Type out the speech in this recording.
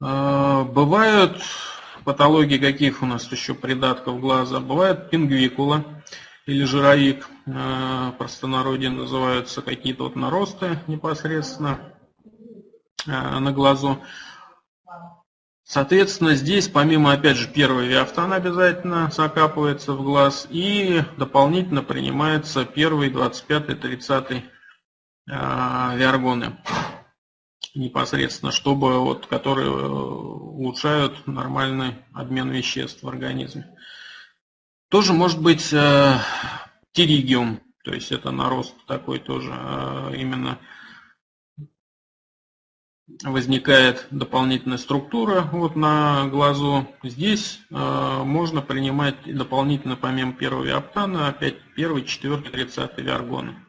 А, бывают патологии каких у нас еще придатков глаза? Бывает пингвикула или жировик, а, простонародье называются какие-то вот наросты непосредственно а, на глазу. Соответственно, здесь помимо, опять же, первый виафтан обязательно закапывается в глаз и дополнительно принимается первый, 25, 30 виаргоны непосредственно, чтобы вот, которые э, улучшают нормальный обмен веществ в организме. Тоже может быть э, тиригиум, то есть это нарост такой тоже э, именно возникает дополнительная структура вот на глазу. Здесь э, можно принимать дополнительно помимо первого оптана опять первый, четвертый, тридцатый виаргоны.